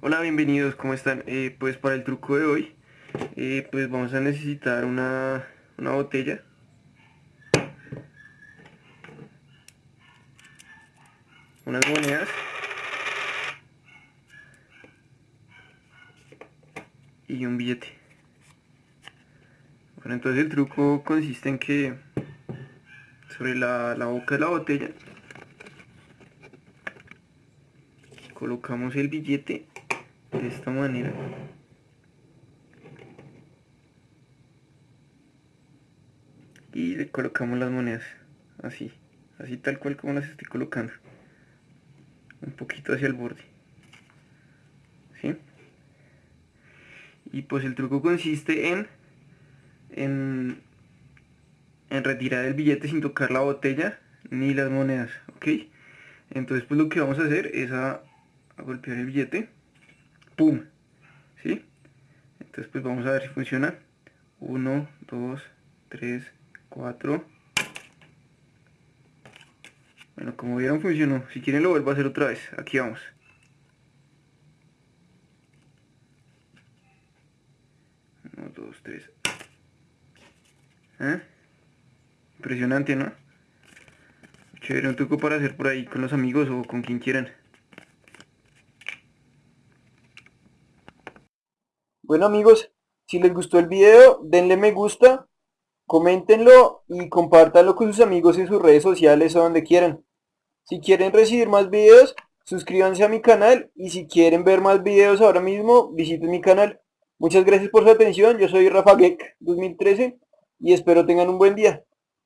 Hola, bienvenidos, ¿cómo están? Eh, pues para el truco de hoy, eh, pues vamos a necesitar una, una botella. Unas monedas. Y un billete. Bueno, entonces el truco consiste en que sobre la, la boca de la botella colocamos el billete de esta manera y le colocamos las monedas así así tal cual como las estoy colocando un poquito hacia el borde ¿sí? y pues el truco consiste en en, en retirar el billete sin tocar la botella ni las monedas ok entonces pues lo que vamos a hacer es a a golpear el billete. ¡Pum! ¿Sí? Entonces pues vamos a ver si funciona. 1, 2, 3, 4. Bueno, como vieron funcionó. Si quieren lo vuelvo a hacer otra vez. Aquí vamos. Uno, dos, tres. ¿Eh? Impresionante, ¿no? Chévere, un truco para hacer por ahí con los amigos o con quien quieran. Bueno amigos, si les gustó el video, denle me gusta, coméntenlo y compártanlo con sus amigos en sus redes sociales o donde quieran. Si quieren recibir más videos, suscríbanse a mi canal y si quieren ver más videos ahora mismo, visiten mi canal. Muchas gracias por su atención, yo soy Rafa Geek 2013 y espero tengan un buen día.